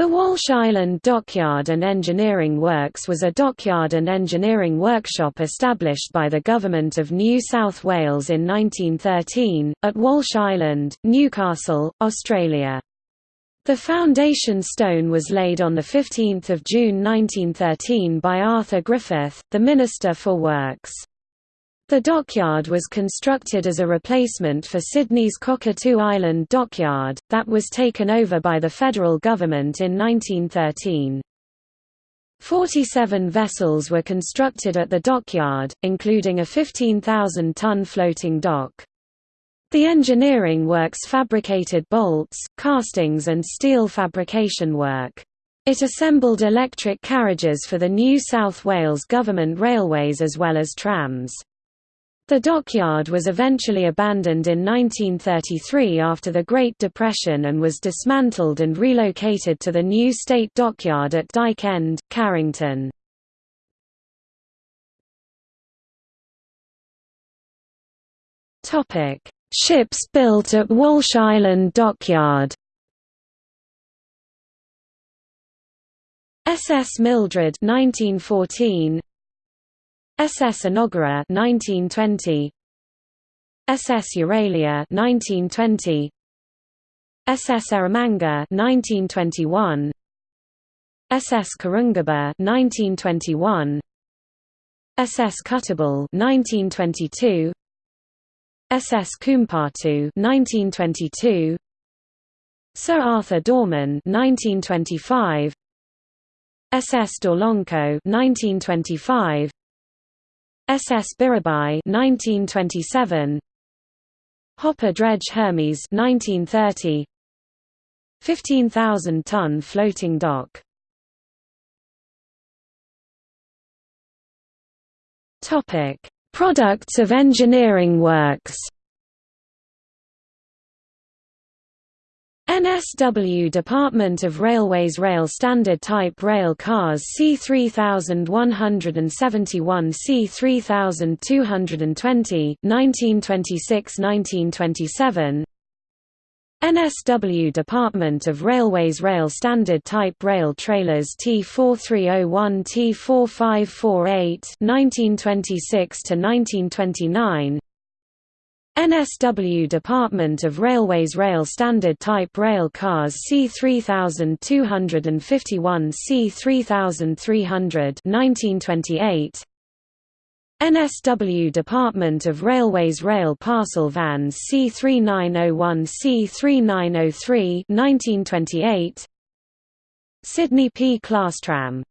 The Walsh Island Dockyard and Engineering Works was a dockyard and engineering workshop established by the Government of New South Wales in 1913, at Walsh Island, Newcastle, Australia. The foundation stone was laid on 15 June 1913 by Arthur Griffith, the Minister for Works. The dockyard was constructed as a replacement for Sydney's Cockatoo Island Dockyard, that was taken over by the federal government in 1913. Forty-seven vessels were constructed at the dockyard, including a 15,000-ton floating dock. The engineering works fabricated bolts, castings and steel fabrication work. It assembled electric carriages for the New South Wales Government Railways as well as trams. The dockyard was eventually abandoned in 1933 after the Great Depression and was dismantled and relocated to the new state dockyard at Dyke End, Carrington. Ships built at Walsh Island Dockyard SS Mildred 1914 SS Enoggera 1920 SS Euralia 1920 SS Eromanga 1921 SS Karungaba 1921 SS Kuttabul 1922 SS Koompartoo 1922 Sir Arthur Dorman 1925 SS Dorlonco 1925 SS Biribai 1927 Hopper Dredge Hermes 1930 15,000 ton floating dock. Topic Products of engineering works NSW Department of Railways Rail Standard Type Rail Cars C3171 C3220 1926–1927 NSW Department of Railways Rail Standard Type Rail Trailers T4301 T4548 1926–1929 NSW Department of Railways Rail Standard Type Rail Cars C3251 C3300 1928 NSW Department of Railways Rail Parcel Vans C3901 C3903 1928 Sydney P Class Tram